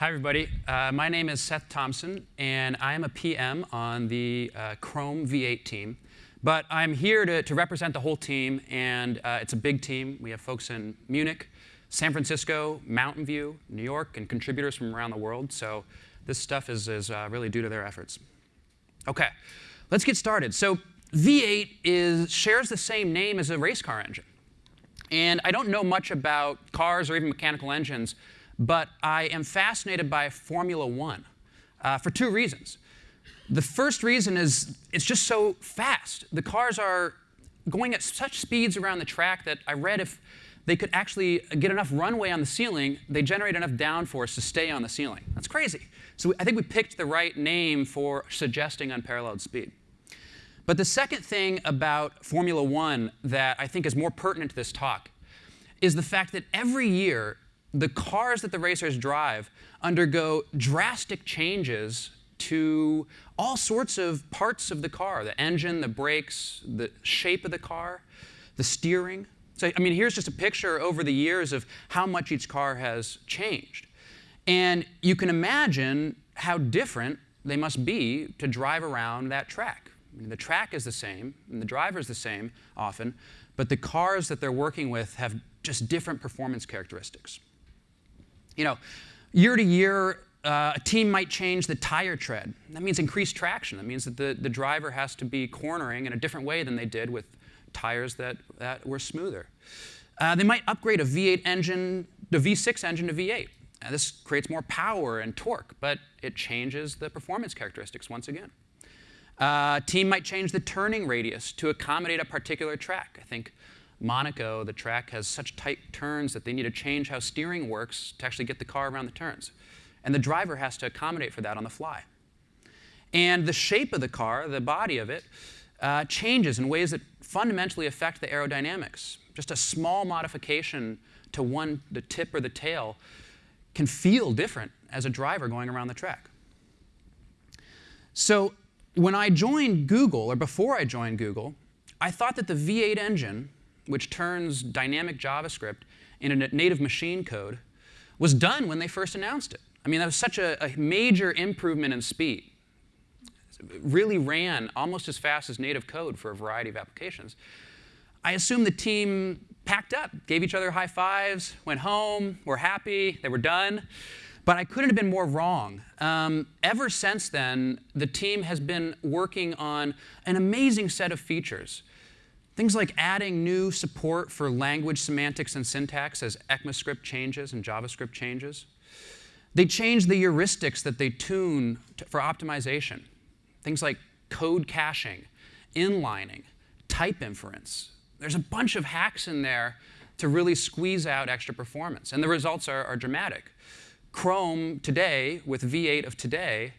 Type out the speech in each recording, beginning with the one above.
Hi, everybody. Uh, my name is Seth Thompson, and I am a PM on the uh, Chrome V8 team. But I'm here to, to represent the whole team, and uh, it's a big team. We have folks in Munich, San Francisco, Mountain View, New York, and contributors from around the world. So this stuff is, is uh, really due to their efforts. OK, let's get started. So V8 is, shares the same name as a race car engine. And I don't know much about cars or even mechanical engines, but I am fascinated by Formula One uh, for two reasons. The first reason is it's just so fast. The cars are going at such speeds around the track that I read if they could actually get enough runway on the ceiling, they generate enough downforce to stay on the ceiling. That's crazy. So I think we picked the right name for suggesting unparalleled speed. But the second thing about Formula One that I think is more pertinent to this talk is the fact that every year, the cars that the racers drive undergo drastic changes to all sorts of parts of the car, the engine, the brakes, the shape of the car, the steering. So, I mean, here's just a picture over the years of how much each car has changed. And you can imagine how different they must be to drive around that track. I mean, the track is the same, and the driver is the same often, but the cars that they're working with have just different performance characteristics. You know, year to year, uh, a team might change the tire tread. That means increased traction. That means that the, the driver has to be cornering in a different way than they did with tires that, that were smoother. Uh, they might upgrade a V8 engine, the V6 engine to V8. Uh, this creates more power and torque, but it changes the performance characteristics once again. Uh, team might change the turning radius to accommodate a particular track. I think Monaco, the track has such tight turns that they need to change how steering works to actually get the car around the turns. And the driver has to accommodate for that on the fly. And the shape of the car, the body of it, uh, changes in ways that fundamentally affect the aerodynamics. Just a small modification to one, the tip or the tail, can feel different as a driver going around the track. So when I joined Google, or before I joined Google, I thought that the V8 engine which turns dynamic JavaScript into native machine code, was done when they first announced it. I mean, that was such a, a major improvement in speed. It really ran almost as fast as native code for a variety of applications. I assume the team packed up, gave each other high fives, went home, were happy, they were done. But I couldn't have been more wrong. Um, ever since then, the team has been working on an amazing set of features Things like adding new support for language semantics and syntax as ECMAScript changes and JavaScript changes. They change the heuristics that they tune to, for optimization. Things like code caching, inlining, type inference. There's a bunch of hacks in there to really squeeze out extra performance. And the results are, are dramatic. Chrome today, with V8 of today,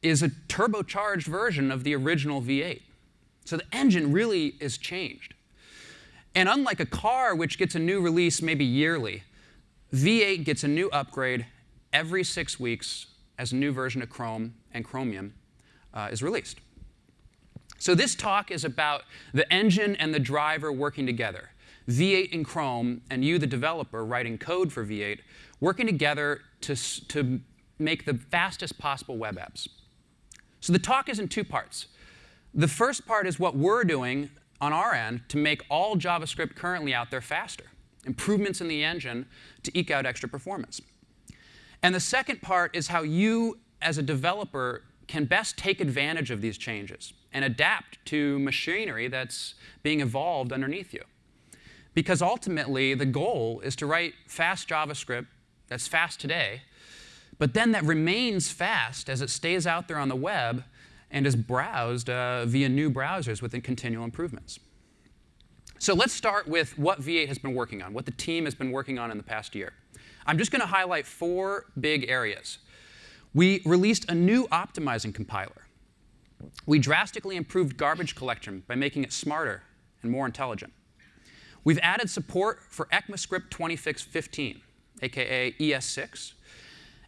is a turbocharged version of the original V8. So the engine really is changed. And unlike a car, which gets a new release maybe yearly, V8 gets a new upgrade every six weeks as a new version of Chrome and Chromium uh, is released. So this talk is about the engine and the driver working together. V8 and Chrome, and you, the developer, writing code for V8, working together to, to make the fastest possible web apps. So the talk is in two parts. The first part is what we're doing on our end to make all JavaScript currently out there faster, improvements in the engine to eke out extra performance. And the second part is how you, as a developer, can best take advantage of these changes and adapt to machinery that's being evolved underneath you. Because ultimately, the goal is to write fast JavaScript that's fast today, but then that remains fast as it stays out there on the web and is browsed uh, via new browsers with continual improvements. So let's start with what V8 has been working on, what the team has been working on in the past year. I'm just going to highlight four big areas. We released a new optimizing compiler. We drastically improved garbage collection by making it smarter and more intelligent. We've added support for ECMAScript 2015, aka ES6,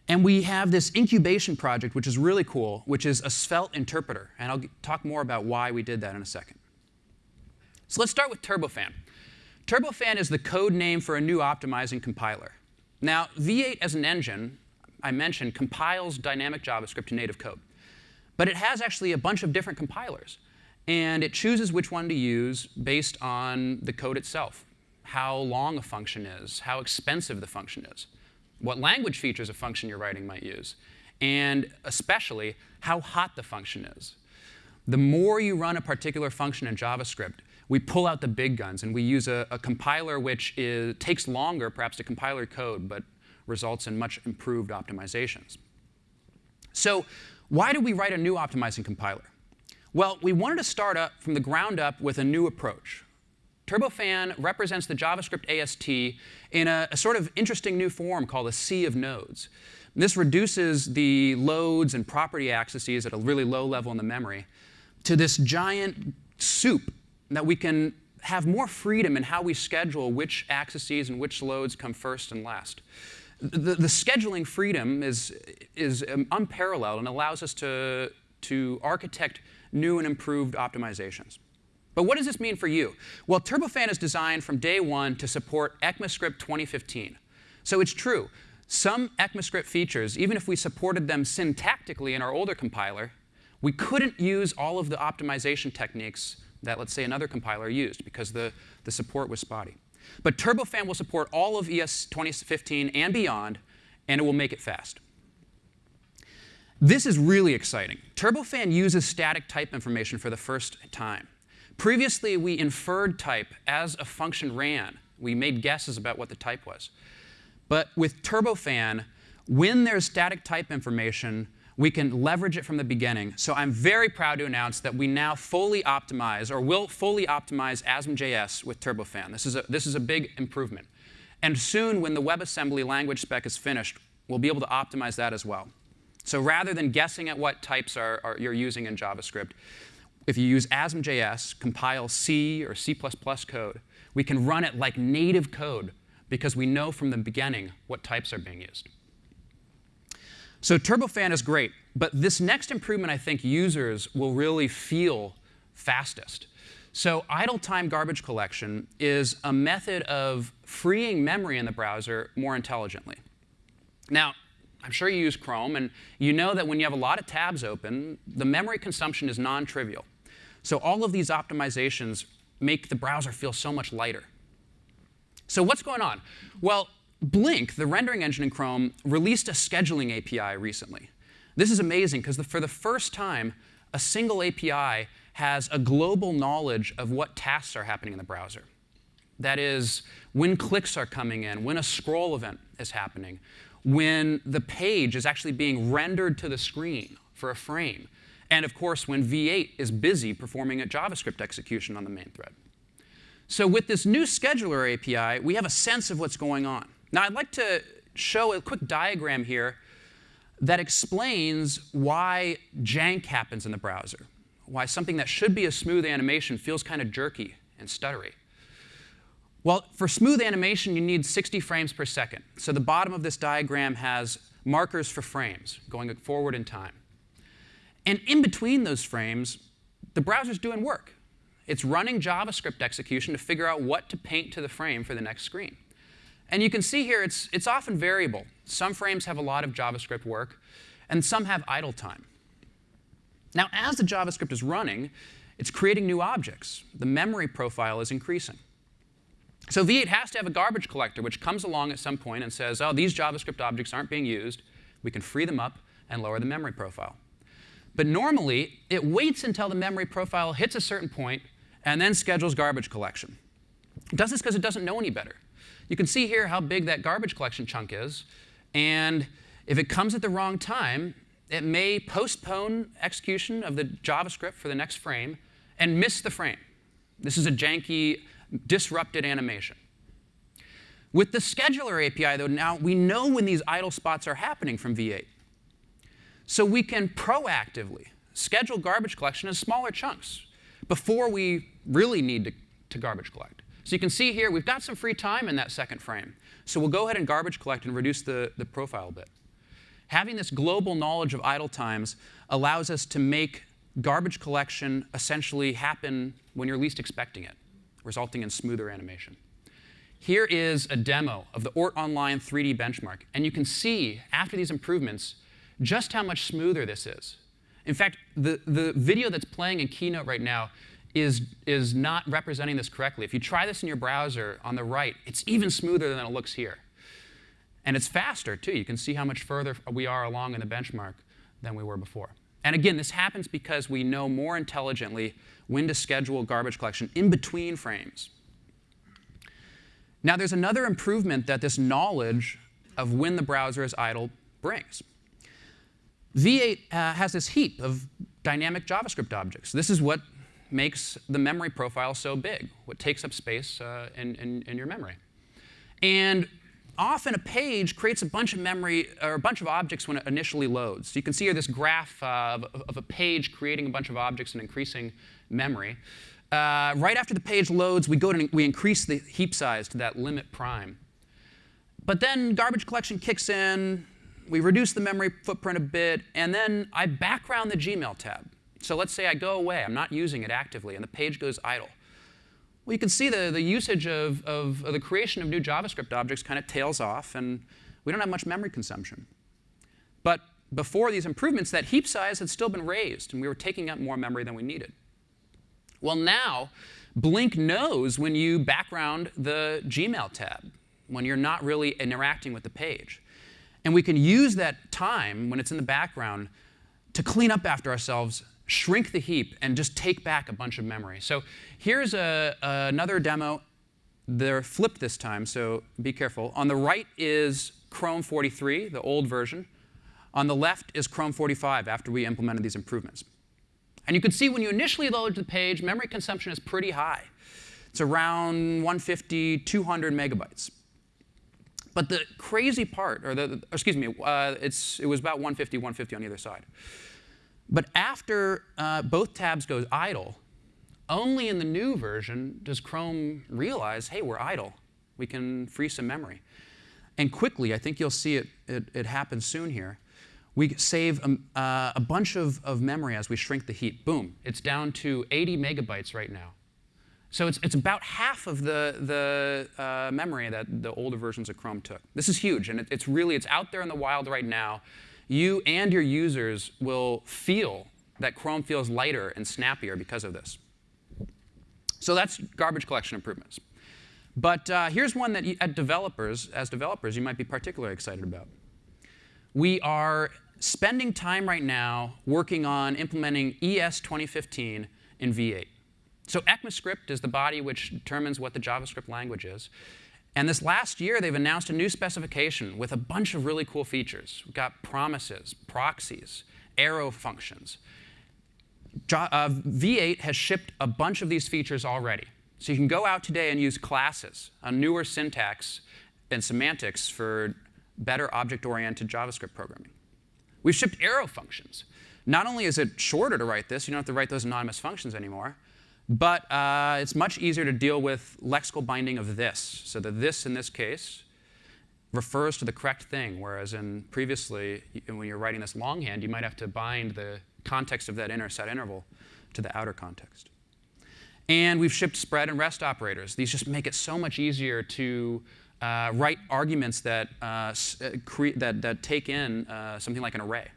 and we have this incubation project, which is really cool, which is a Svelte interpreter. And I'll talk more about why we did that in a second. So let's start with Turbofan. Turbofan is the code name for a new optimizing compiler. Now, V8 as an engine, I mentioned, compiles dynamic JavaScript to native code. But it has actually a bunch of different compilers. And it chooses which one to use based on the code itself, how long a function is, how expensive the function is, what language features a function you're writing might use, and especially how hot the function is. The more you run a particular function in JavaScript, we pull out the big guns and we use a, a compiler which is, takes longer perhaps to compile your code, but results in much improved optimizations. So why did we write a new optimizing compiler? Well, we wanted to start up from the ground up with a new approach. Turbofan represents the JavaScript AST in a, a, sort of interesting new form called a sea of nodes. This reduces the loads and property accesses at a really low level in the memory to this giant soup that we can have more freedom in how we schedule which accesses and which loads come first and last. The, the scheduling freedom is, is um, unparalleled and allows us to, to architect new and improved optimizations. But what does this mean for you? Well, Turbofan is designed from day one to support ECMAScript 2015. So it's true. Some ECMAScript features, even if we supported them syntactically in our older compiler, we couldn't use all of the optimization techniques that, let's say, another compiler used because the, the support was spotty. But Turbofan will support all of ES 2015 and beyond, and it will make it fast. This is really exciting. Turbofan uses static type information for the first time. Previously, we inferred type as a function ran. We made guesses about what the type was. But with Turbofan, when there's static type information, we can leverage it from the beginning. So I'm very proud to announce that we now fully optimize, or will fully optimize ASM.js with Turbofan. This is, a, this is a big improvement. And soon, when the WebAssembly language spec is finished, we'll be able to optimize that as well. So rather than guessing at what types are, are you're using in JavaScript, if you use ASM.js, compile C or C++ code, we can run it like native code because we know from the beginning what types are being used. So Turbofan is great, but this next improvement I think users will really feel fastest. So idle time garbage collection is a method of freeing memory in the browser more intelligently. Now, I'm sure you use Chrome, and you know that when you have a lot of tabs open, the memory consumption is non-trivial. So all of these optimizations make the browser feel so much lighter. So what's going on? Well, Blink, the rendering engine in Chrome, released a scheduling API recently. This is amazing because for the first time, a single API has a global knowledge of what tasks are happening in the browser. That is, when clicks are coming in, when a scroll event is happening, when the page is actually being rendered to the screen for a frame, and of course, when V8 is busy performing a JavaScript execution on the main thread. So with this new scheduler API, we have a sense of what's going on. Now, I'd like to show a quick diagram here that explains why jank happens in the browser, why something that should be a smooth animation feels kind of jerky and stuttery. Well, for smooth animation, you need 60 frames per second. So the bottom of this diagram has markers for frames going forward in time. And in between those frames, the browser's doing work. It's running JavaScript execution to figure out what to paint to the frame for the next screen. And you can see here it's, it's often variable. Some frames have a lot of JavaScript work, and some have idle time. Now, as the JavaScript is running, it's creating new objects. The memory profile is increasing. So V8 has to have a garbage collector, which comes along at some point and says, oh, these JavaScript objects aren't being used. We can free them up and lower the memory profile. But normally, it waits until the memory profile hits a certain point and then schedules garbage collection. It does this because it doesn't know any better. You can see here how big that garbage collection chunk is. And if it comes at the wrong time, it may postpone execution of the JavaScript for the next frame and miss the frame. This is a janky disrupted animation. With the scheduler API, though, now we know when these idle spots are happening from V8. So we can proactively schedule garbage collection in smaller chunks before we really need to, to garbage collect. So you can see here, we've got some free time in that second frame. So we'll go ahead and garbage collect and reduce the, the profile a bit. Having this global knowledge of idle times allows us to make garbage collection essentially happen when you're least expecting it resulting in smoother animation. here is a demo of the Oort Online 3D benchmark. And you can see, after these improvements, just how much smoother this is. In fact, the, the video that's playing in Keynote right now is, is not representing this correctly. If you try this in your browser on the right, it's even smoother than it looks here. And it's faster, too. You can see how much further we are along in the benchmark than we were before. And again, this happens because we know more intelligently when to schedule garbage collection in between frames. Now, there's another improvement that this knowledge of when the browser is idle brings. V8 uh, has this heap of dynamic JavaScript objects. This is what makes the memory profile so big, what takes up space uh, in, in, in your memory. And often a page creates a bunch of memory or a bunch of objects when it initially loads. So you can see here this graph uh, of, of, a page creating a bunch of objects and increasing memory. Uh, right after the page loads, we go to we increase the heap size to that limit prime. But then garbage collection kicks in, we reduce the memory footprint a bit, and then I background the Gmail tab. So let's say I go away, I'm not using it actively, and the page goes idle. Well, you can see the, the usage of, of, of the creation of new JavaScript objects kind of tails off, and we don't have much memory consumption. But before these improvements, that heap size had still been raised, and we were taking up more memory than we needed. Well, now, Blink knows when you background the Gmail tab, when you're not really interacting with the page. And we can use that time when it's in the background to clean up after ourselves shrink the heap, and just take back a bunch of memory. So here's a, another demo. They're flipped this time, so be careful. On the right is Chrome 43, the old version. On the left is Chrome 45 after we implemented these improvements. And you can see when you initially load the page, memory consumption is pretty high. It's around 150, 200 megabytes. But the crazy part, or the, excuse me, uh, it's, it was about 150, 150 on either side. But after uh, both tabs go idle, only in the new version does Chrome realize, hey, we're idle. We can free some memory. And quickly, I think you'll see it, it, it happen soon here, we save um, uh, a bunch of, of memory as we shrink the heap. Boom, it's down to 80 megabytes right now. So it's, it's about half of the, the uh, memory that the older versions of Chrome took. This is huge, and it, it's really, it's out there in the wild right now you and your users will feel that Chrome feels lighter and snappier because of this. So that's garbage collection improvements. But uh, here's one that you, at developers, as developers, you might be particularly excited about. We are spending time right now working on implementing ES 2015 in V8. So ECMAScript is the body which determines what the JavaScript language is. And this last year, they've announced a new specification with a bunch of really cool features. We've got promises, proxies, arrow functions. Uh, V8 has shipped a bunch of these features already. So you can go out today and use classes, a newer syntax and semantics for better object-oriented JavaScript programming. We've shipped arrow functions. Not only is it shorter to write this, you don't have to write those anonymous functions anymore, but uh, it's much easier to deal with lexical binding of this. So the this in this case refers to the correct thing, whereas in previously, when you're writing this longhand, you might have to bind the context of that inner set interval to the outer context. And we've shipped spread and rest operators. These just make it so much easier to uh, write arguments that, uh, uh that, that take in uh, something like an array.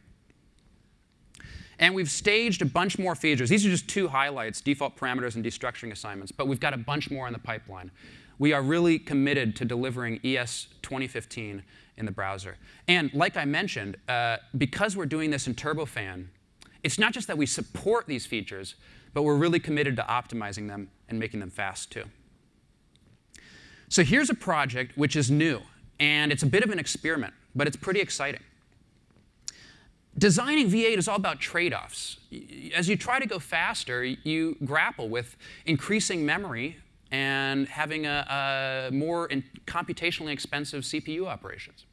And we've staged a bunch more features. These are just two highlights, default parameters and destructuring assignments, but we've got a bunch more in the pipeline. We are really committed to delivering ES 2015 in the browser. And like I mentioned, uh, because we're doing this in Turbofan, it's not just that we support these features, but we're really committed to optimizing them and making them fast too. So here's a project which is new, and it's a bit of an experiment, but it's pretty exciting designing V8 is all about trade-offs. As you try to go faster, you grapple with increasing memory and having a, a more computationally expensive CPU operations.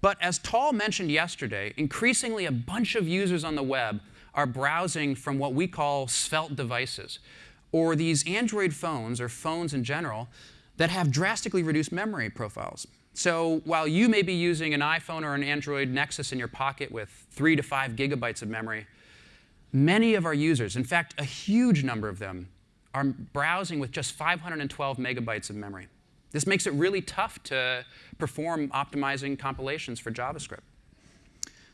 But as Tal mentioned yesterday, increasingly a bunch of users on the web are browsing from what we call svelte devices, or these Android phones, or phones in general, that have drastically reduced memory profiles. So while you may be using an iPhone or an Android Nexus in your pocket with three to five gigabytes of memory, many of our users, in fact, a huge number of them, are browsing with just 512 megabytes of memory. This makes it really tough to perform optimizing compilations for JavaScript.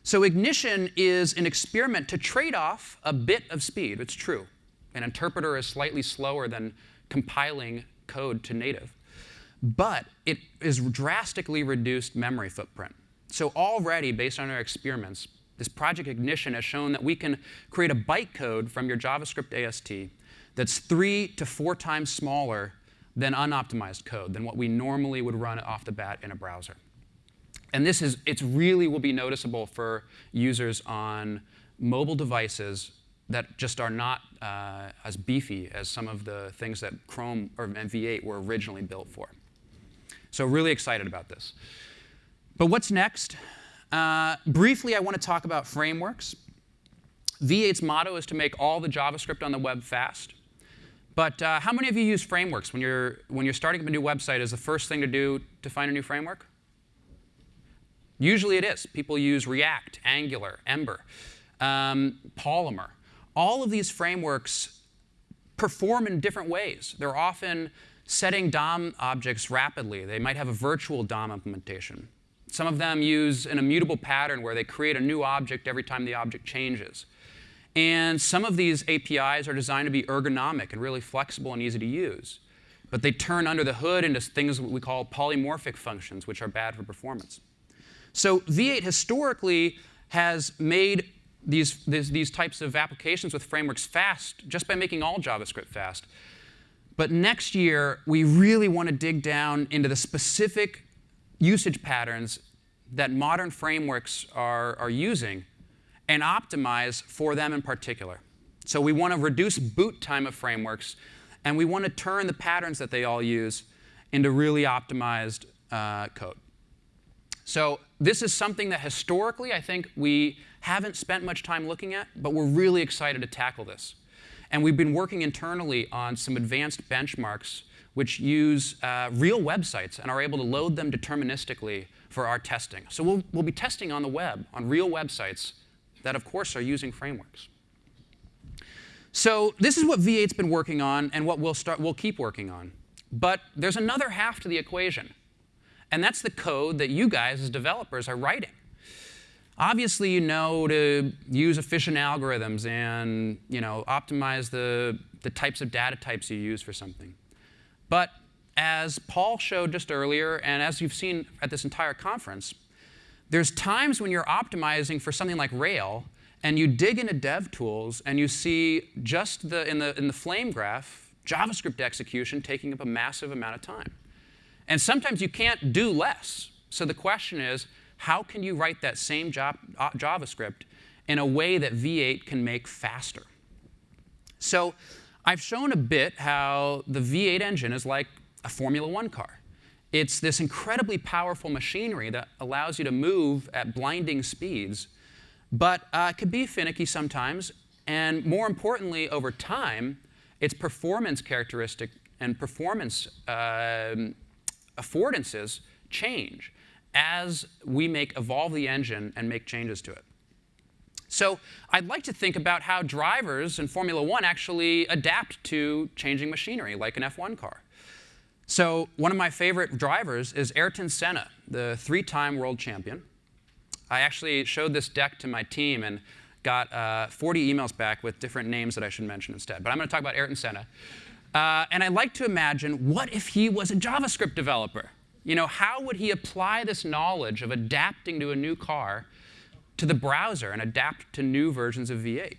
So Ignition is an experiment to trade off a bit of speed. It's true. An interpreter is slightly slower than compiling code to native. But it is drastically reduced memory footprint. So already, based on our experiments, this Project Ignition has shown that we can create a bytecode from your JavaScript AST that's three to four times smaller than unoptimized code, than what we normally would run off the bat in a browser. And this is, it really will be noticeable for users on mobile devices that just are not uh, as beefy as some of the things that Chrome or V8 were originally built for. So really excited about this. But what's next? Uh, briefly, I want to talk about frameworks. V8's motto is to make all the JavaScript on the web fast. But uh, how many of you use frameworks when you're, when you're starting up a new website? Is the first thing to do to find a new framework? Usually it is. People use React, Angular, Ember, um, Polymer. All of these frameworks perform in different ways. They're often setting DOM objects rapidly. They might have a virtual DOM implementation. Some of them use an immutable pattern where they create a new object every time the object changes. And some of these APIs are designed to be ergonomic and really flexible and easy to use. But they turn under the hood into things we call polymorphic functions, which are bad for performance. So V8 historically has made these, these, these, types of applications with frameworks fast just by making all JavaScript fast. But next year, we really want to dig down into the specific usage patterns that modern frameworks are, are using and optimize for them in particular. So we want to reduce boot time of frameworks, and we want to turn the patterns that they all use into really optimized uh, code. So this is something that historically I think we haven't spent much time looking at, but we're really excited to tackle this. And we've been working internally on some advanced benchmarks which use uh, real websites and are able to load them deterministically for our testing. So we'll, we'll be testing on the web, on real websites that, of course, are using frameworks. So this is what V8's been working on and what we'll, start, we'll keep working on. But there's another half to the equation. And that's the code that you guys as developers are writing. Obviously, you know to use efficient algorithms and you know, optimize the, the types of data types you use for something. But as Paul showed just earlier, and as you've seen at this entire conference, there's times when you're optimizing for something like Rail, and you dig into dev tools, and you see just the, in, the, in the flame graph, JavaScript execution taking up a massive amount of time. And sometimes you can't do less. So the question is, how can you write that same uh, JavaScript in a way that V8 can make faster? So I've shown a bit how the V8 engine is like a Formula One car. It's this incredibly powerful machinery that allows you to move at blinding speeds, but uh, can be finicky sometimes. And more importantly, over time, its performance characteristic and performance uh, affordances change as we make evolve the engine and make changes to it. So I'd like to think about how drivers in Formula One actually adapt to changing machinery, like an F1 car. So one of my favorite drivers is Ayrton Senna, the three-time world champion. I actually showed this deck to my team and got uh, 40 emails back with different names that I should mention instead. But I'm going to talk about Ayrton Senna. Uh, and I like to imagine, what if he was a JavaScript developer? You know, how would he apply this knowledge of adapting to a new car to the browser and adapt to new versions of V8?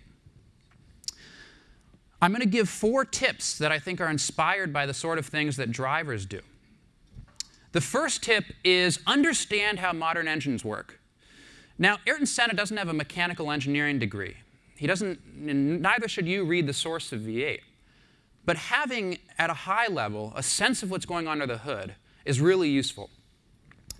I'm going to give four tips that I think are inspired by the sort of things that drivers do. The first tip is understand how modern engines work. Now, Ayrton Senna doesn't have a mechanical engineering degree. He doesn't, neither should you read the source of V8. But having, at a high level, a sense of what's going on under the hood is really useful.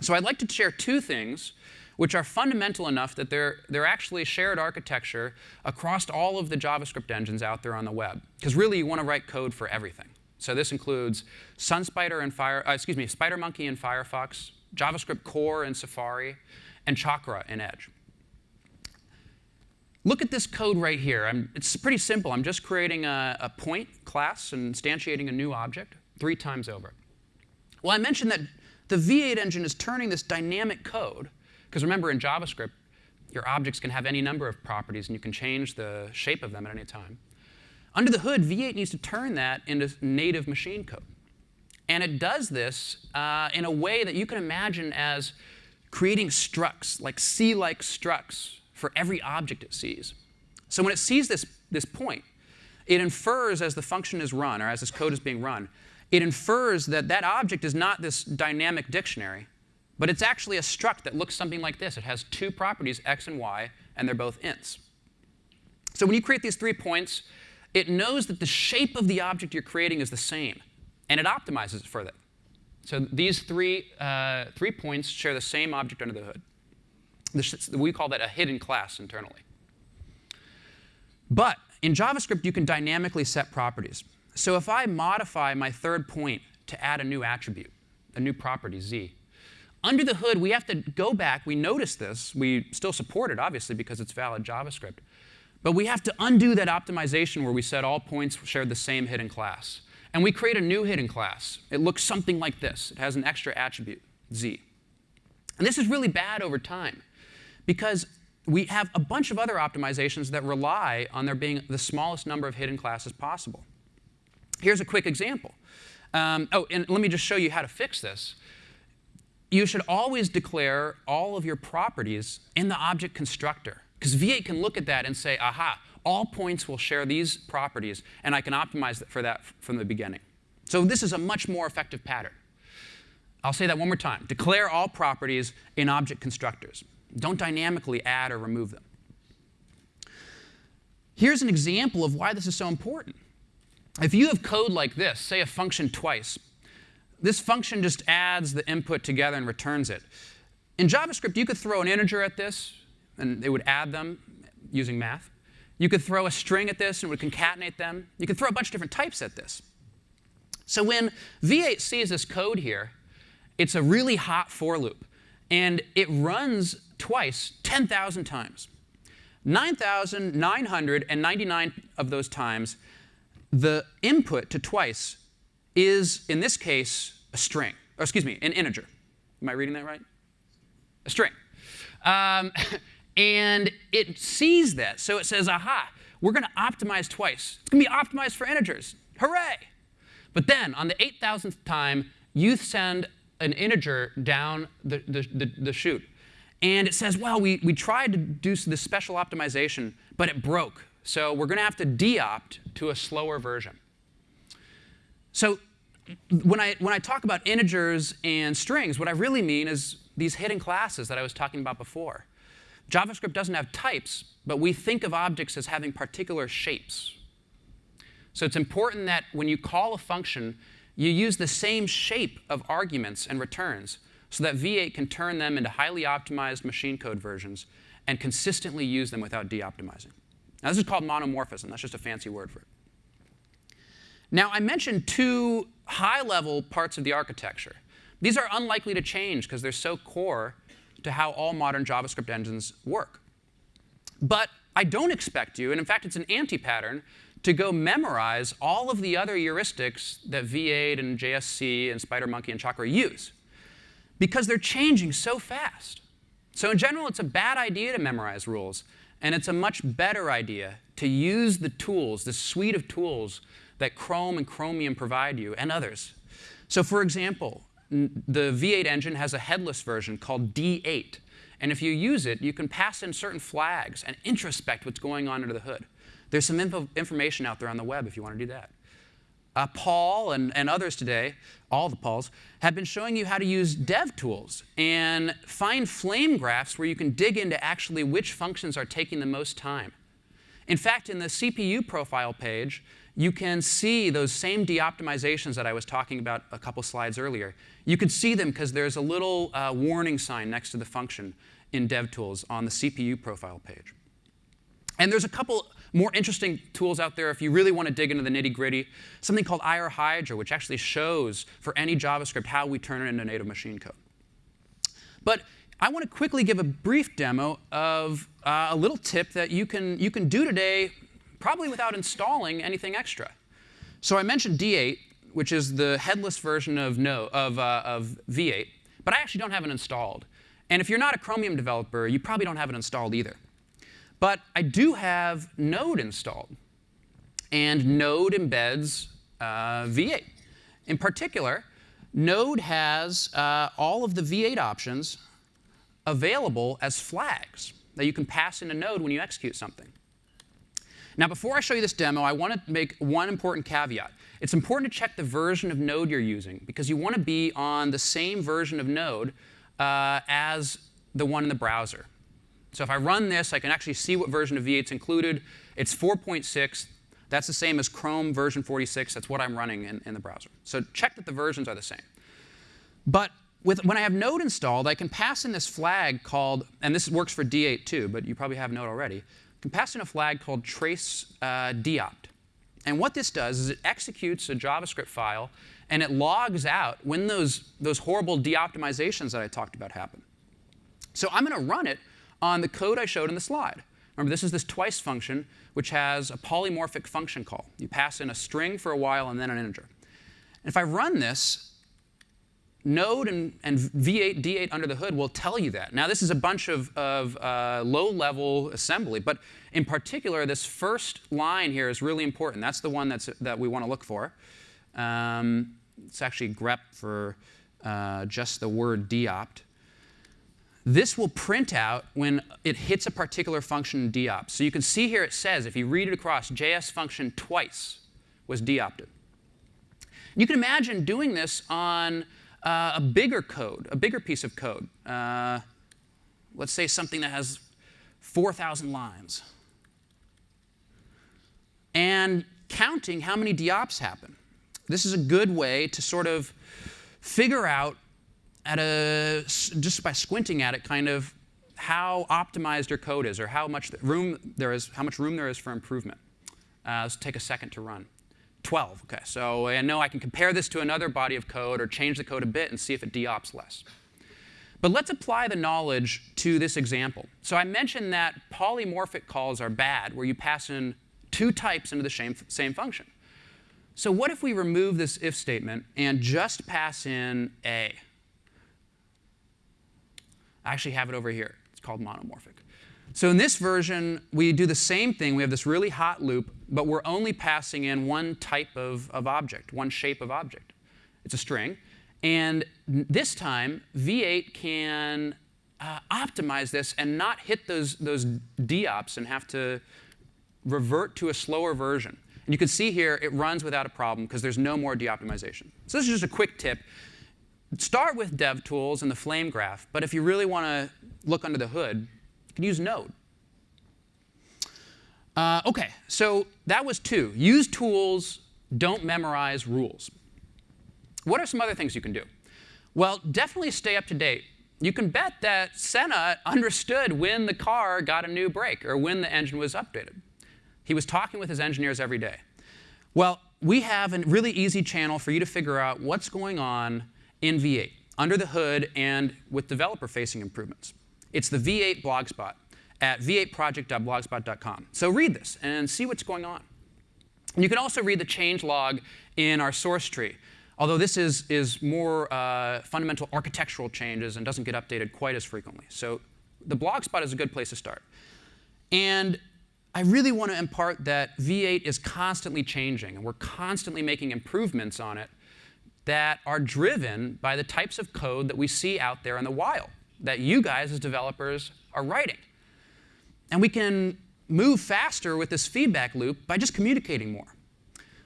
So I'd like to share two things which are fundamental enough that they're, they're actually shared architecture across all of the JavaScript engines out there on the web. Because really, you want to write code for everything. So this includes SunSpider and Fire, uh, excuse me, SpiderMonkey and Firefox, JavaScript Core and Safari, and Chakra in Edge. Look at this code right here. I'm, it's pretty simple. I'm just creating a, a point class and instantiating a new object three times over. Well, I mentioned that the V8 engine is turning this dynamic code, because remember in JavaScript, your objects can have any number of properties, and you can change the shape of them at any time. Under the hood, V8 needs to turn that into native machine code. And it does this uh, in a way that you can imagine as creating structs, like C-like structs, for every object it sees. So when it sees this, this point, it infers as the function is run, or as this code is being run, it infers that that object is not this dynamic dictionary, but it's actually a struct that looks something like this. It has two properties, x and y, and they're both ints. So when you create these three points, it knows that the shape of the object you're creating is the same, and it optimizes it for that. So these three, uh, three points share the same object under the hood. We call that a hidden class internally. But in JavaScript, you can dynamically set properties. So if I modify my third point to add a new attribute, a new property, z, under the hood, we have to go back. We notice this. We still support it, obviously, because it's valid JavaScript. But we have to undo that optimization where we said all points shared the same hidden class. And we create a new hidden class. It looks something like this. It has an extra attribute, z. And this is really bad over time because we have a bunch of other optimizations that rely on there being the smallest number of hidden classes possible. Here's a quick example. Um, oh, and let me just show you how to fix this. You should always declare all of your properties in the object constructor. Because V8 can look at that and say, aha, all points will share these properties, and I can optimize for that from the beginning. So this is a much more effective pattern. I'll say that one more time. Declare all properties in object constructors. Don't dynamically add or remove them. Here's an example of why this is so important. If you have code like this, say a function twice, this function just adds the input together and returns it. In JavaScript, you could throw an integer at this, and it would add them using math. You could throw a string at this, and it would concatenate them. You could throw a bunch of different types at this. So when V8 sees this code here, it's a really hot for loop. And it runs twice 10,000 times. 9,999 of those times, the input to twice is, in this case, a string. Or excuse me, an integer. Am I reading that right? A string. Um, and it sees that. So it says, aha, we're going to optimize twice. It's going to be optimized for integers. Hooray! But then, on the 8,000th time, you send an integer down the, the, the, the chute. And it says, well, we, we tried to do this special optimization, but it broke. So we're going to have to deopt to a slower version. So when I, when I talk about integers and strings, what I really mean is these hidden classes that I was talking about before. JavaScript doesn't have types, but we think of objects as having particular shapes. So it's important that when you call a function, you use the same shape of arguments and returns so that V8 can turn them into highly optimized machine code versions and consistently use them without de-optimizing. Now, this is called monomorphism. That's just a fancy word for it. Now, I mentioned two high-level parts of the architecture. These are unlikely to change because they're so core to how all modern JavaScript engines work. But I don't expect you, and in fact, it's an anti-pattern, to go memorize all of the other heuristics that V8 and JSC and SpiderMonkey and Chakra use because they're changing so fast. So in general, it's a bad idea to memorize rules, and it's a much better idea to use the tools, the suite of tools that Chrome and Chromium provide you, and others. So for example, the V8 engine has a headless version called D8. And if you use it, you can pass in certain flags and introspect what's going on under the hood. There's some info, information out there on the web if you want to do that. Uh, Paul and, and others today, all the Pauls, have been showing you how to use dev tools and find flame graphs where you can dig into actually which functions are taking the most time. In fact, in the CPU profile page, you can see those same de-optimizations that I was talking about a couple slides earlier. You can see them because there's a little uh, warning sign next to the function in DevTools on the CPU profile page. And there's a couple more interesting tools out there if you really want to dig into the nitty gritty. Something called IR Hydra, which actually shows for any JavaScript how we turn it into native machine code. But I want to quickly give a brief demo of uh, a little tip that you can, you can do today, probably without installing anything extra. So I mentioned D8. which is the headless version of, no, of, uh, of V8, but I actually don't have it installed. And if you're not a Chromium developer, you probably don't have it installed either. But I do have Node installed. And Node embeds uh, V8. In particular, Node has uh, all of the V8 options available as flags that you can pass into Node when you execute something. Now, before I show you this demo, I want to make one important caveat. It's important to check the version of Node you're using, because you want to be on the same version of Node uh, as the one in the browser. So if I run this, I can actually see what version of V8 is included. It's 4.6. That's the same as Chrome version 46. That's what I'm running in, in the browser. So check that the versions are the same. But with, when I have Node installed, I can pass in this flag called, and this works for D8 too, but you probably have Node already. I can pass in a flag called trace uh, deopt. And what this does is it executes a JavaScript file, and it logs out when those, those horrible deoptimizations that I talked about happen. So I'm going to run it on the code I showed in the slide. Remember, this is this twice function, which has a polymorphic function call. You pass in a string for a while and then an integer. And if I run this, Node and, and, V8, D8 under the hood will tell you that. Now, this is a bunch of, of uh, low-level assembly, but in particular, this first line here is really important. That's the one that's, that we want to look for. Um, it's actually grep for uh, just the word deopt. This will print out when it hits a particular function in deopt. So you can see here it says, if you read it across, JS function twice was deopted. You can imagine doing this on uh, a bigger code, a bigger piece of code. Uh, let's say something that has 4,000 lines. And counting how many deops happen. This is a good way to sort of figure out at a, just by squinting at it, kind of how optimized your code is or how much room there is, how much room there is for improvement. Uh, let's take a second to run. 12, okay. So I know I can compare this to another body of code or change the code a bit and see if it deops less. But let's apply the knowledge to this example. So I mentioned that polymorphic calls are bad, where you pass in two types into the same, same function. So what if we remove this if statement and just pass in a? I actually have it over here. It's called monomorphic. So in this version, we do the same thing. We have this really hot loop, but we're only passing in one type of, of object, one shape of object. It's a string. And this time, V8 can uh, optimize this and not hit those, those deops and have to revert to a slower version. And you can see here, it runs without a problem because there's no more deoptimization. So this is just a quick tip. Start with DevTools and the flame graph, but if you really want to look under the hood, you can use Node. Uh, OK, so that was two. Use tools, don't memorize rules. What are some other things you can do? Well, definitely stay up to date. You can bet that Senna understood when the car got a new brake or when the engine was updated. He was talking with his engineers every day. Well, we have a really easy channel for you to figure out what's going on in V8, under the hood and with developer-facing improvements. It's the V8 blogspot at v8project.blogspot.com. So read this and see what's going on. You can also read the change log in our source tree, although this is, is more uh, fundamental architectural changes and doesn't get updated quite as frequently. So the blogspot is a good place to start. And I really want to impart that V8 is constantly changing, and we're constantly making improvements on it that are driven by the types of code that we see out there in the wild, that you guys as developers are writing. And we can move faster with this feedback loop by just communicating more.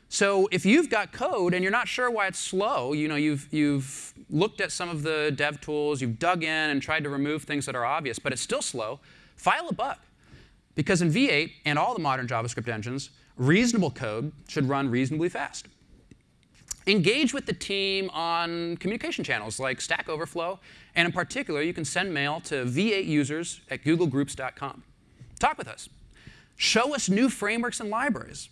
So if you've got code and you're not sure why it's slow, you know, you've, you've looked at some of the dev tools, you've dug in and tried to remove things that are obvious, but it's still slow, file a bug. Because in V8 and all the modern JavaScript engines, reasonable code should run reasonably fast. Engage with the team on communication channels like Stack Overflow, and in particular, you can send mail to V8 users at googlegroups.com. Talk with us. Show us new frameworks and libraries.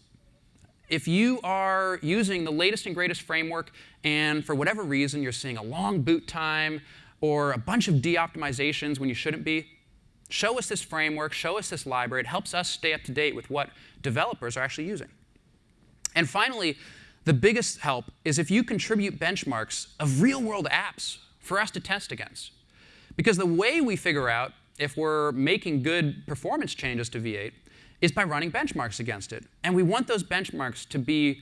If you are using the latest and greatest framework, and for whatever reason you're seeing a long boot time or a bunch of de-optimizations when you shouldn't be, show us this framework, show us this library. It helps us stay up to date with what developers are actually using. And finally, the biggest help is if you contribute benchmarks of real world apps for us to test against. Because the way we figure out if we're making good performance changes to V8 is by running benchmarks against it. And we want those benchmarks to be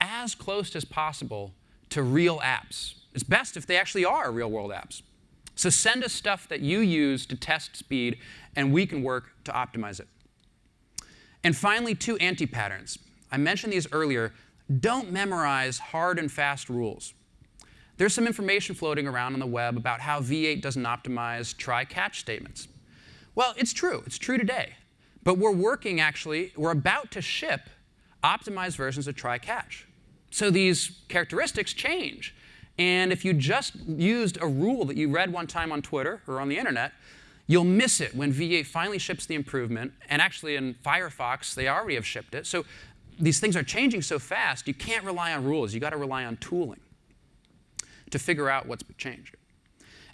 as close as possible to real apps. It's best if they actually are real world apps. So send us stuff that you use to test speed, and we can work to optimize it. And finally, two anti-patterns. I mentioned these earlier. Don't memorize hard and fast rules. There's some information floating around on the web about how V8 doesn't optimize try-catch statements. Well, it's true. It's true today. But we're working, actually, we're about to ship optimized versions of try-catch. So these characteristics change. And if you just used a rule that you read one time on Twitter or on the internet, you'll miss it when V8 finally ships the improvement. And actually, in Firefox, they already have shipped it. So these things are changing so fast, you can't rely on rules. You've got to rely on tooling to figure out what's changed.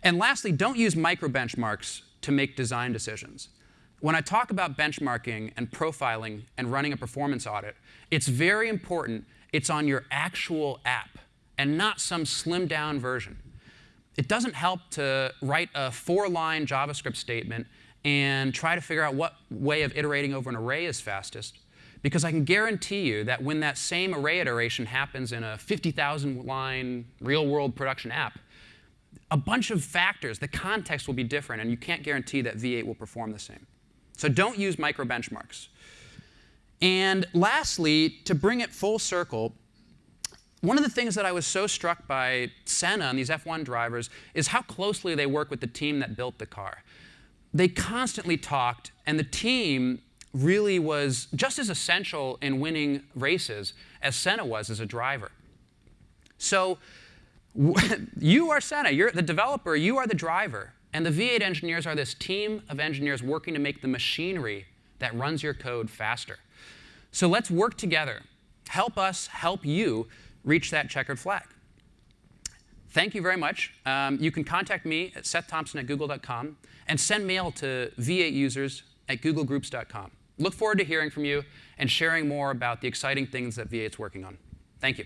And lastly, don't use micro benchmarks to make design decisions. When I talk about benchmarking and profiling and running a performance audit, it's very important it's on your actual app and not some slimmed down version. It doesn't help to write a four-line JavaScript statement and try to figure out what way of iterating over an array is fastest. Because I can guarantee you that when that same array iteration happens in a 50,000 line real world production app, a bunch of factors, the context will be different, and you can't guarantee that V8 will perform the same. So don't use micro benchmarks. And lastly, to bring it full circle, one of the things that I was so struck by Senna and these F1 drivers is how closely they work with the team that built the car. They constantly talked, and the team really was just as essential in winning races as Senna was as a driver. So you are Senna, you're the developer, you are the driver. And the V8 engineers are this team of engineers working to make the machinery that runs your code faster. So let's work together. Help us help you reach that checkered flag. Thank you very much. Um, you can contact me at seththompson at google.com and send mail to v8 users at googlegroups.com. Look forward to hearing from you and sharing more about the exciting things that V8's working on. Thank you.